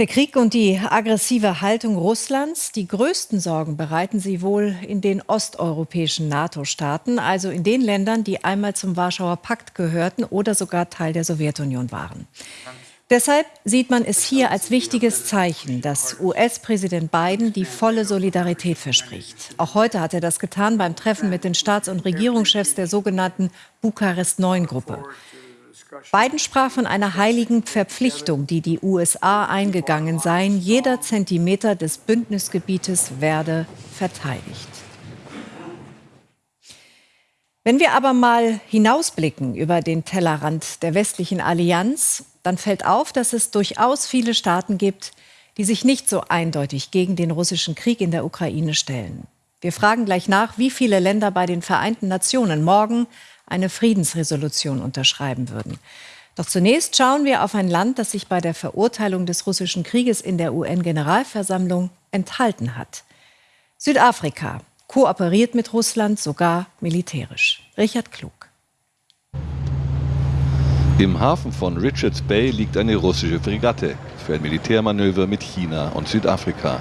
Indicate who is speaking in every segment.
Speaker 1: Der Krieg und die aggressive Haltung Russlands, die größten Sorgen bereiten sie wohl in den osteuropäischen NATO-Staaten, also in den Ländern, die einmal zum Warschauer Pakt gehörten oder sogar Teil der Sowjetunion waren. Deshalb sieht man es hier als wichtiges Zeichen, dass US-Präsident Biden die volle Solidarität verspricht. Auch heute hat er das getan beim Treffen mit den Staats- und Regierungschefs der sogenannten Bukarest-9-Gruppe. Biden sprach von einer heiligen Verpflichtung, die die USA eingegangen seien. Jeder Zentimeter des Bündnisgebietes werde verteidigt. Wenn wir aber mal hinausblicken über den Tellerrand der westlichen Allianz, dann fällt auf, dass es durchaus viele Staaten gibt, die sich nicht so eindeutig gegen den russischen Krieg in der Ukraine stellen. Wir fragen gleich nach, wie viele Länder bei den Vereinten Nationen morgen eine Friedensresolution unterschreiben würden. Doch zunächst schauen wir auf ein Land, das sich bei der Verurteilung des russischen Krieges in der UN-Generalversammlung enthalten hat. Südafrika kooperiert mit Russland sogar militärisch. Richard Klug.
Speaker 2: Im Hafen von Richards Bay liegt eine russische Fregatte für ein Militärmanöver mit China und Südafrika.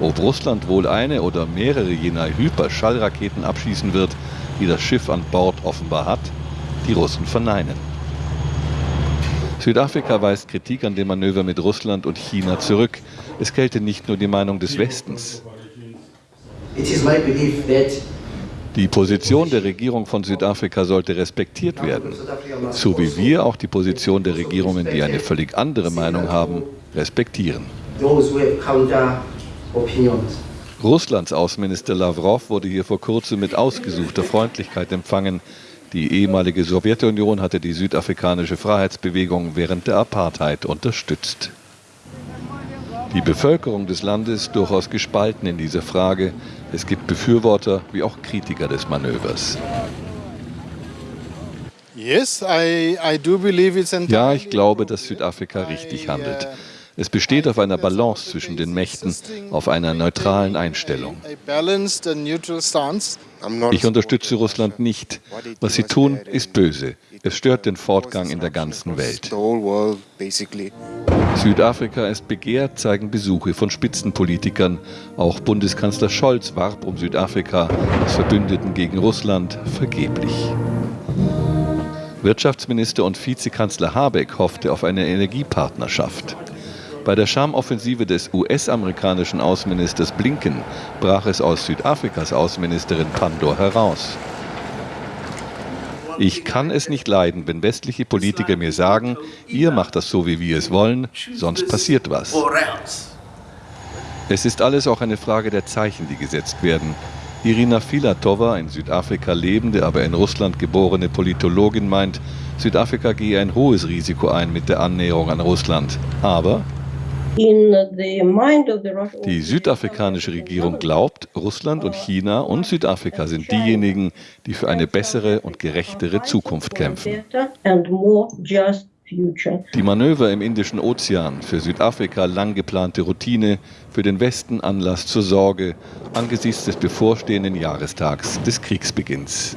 Speaker 2: Ob Russland wohl eine oder mehrere jener Hyperschallraketen abschießen wird, die das Schiff an Bord offenbar hat, die Russen verneinen. Südafrika weist Kritik an dem Manöver mit Russland und China zurück. Es gelte nicht nur die Meinung des Westens. Die Position der Regierung von Südafrika sollte respektiert werden, so wie wir auch die Position der Regierungen, die eine völlig andere Meinung haben, respektieren. Russlands Außenminister Lavrov wurde hier vor kurzem mit ausgesuchter Freundlichkeit empfangen. Die ehemalige Sowjetunion hatte die südafrikanische Freiheitsbewegung während der Apartheid unterstützt. Die Bevölkerung des Landes ist durchaus gespalten in dieser Frage. Es gibt Befürworter wie auch Kritiker des Manövers. Ja, ich glaube, dass Südafrika richtig handelt. Es besteht auf einer Balance zwischen den Mächten, auf einer neutralen Einstellung. Ich unterstütze Russland nicht. Was sie tun, ist böse. Es stört den Fortgang in der ganzen Welt. Südafrika ist begehrt, zeigen Besuche von Spitzenpolitikern. Auch Bundeskanzler Scholz warb um Südafrika als Verbündeten gegen Russland vergeblich. Wirtschaftsminister und Vizekanzler Habeck hoffte auf eine Energiepartnerschaft. Bei der Schamoffensive des US-amerikanischen Außenministers Blinken brach es aus Südafrikas Außenministerin Pandor heraus. Ich kann es nicht leiden, wenn westliche Politiker mir sagen, ihr macht das so, wie wir es wollen, sonst passiert was. Es ist alles auch eine Frage der Zeichen, die gesetzt werden. Irina Filatova, in Südafrika lebende, aber in Russland geborene Politologin, meint, Südafrika gehe ein hohes Risiko ein mit der Annäherung an Russland. Aber die südafrikanische Regierung glaubt, Russland und China und Südafrika sind diejenigen, die für eine bessere und gerechtere Zukunft kämpfen. Die Manöver im Indischen Ozean, für Südafrika lang geplante Routine, für den Westen Anlass zur Sorge angesichts des bevorstehenden Jahrestags des Kriegsbeginns.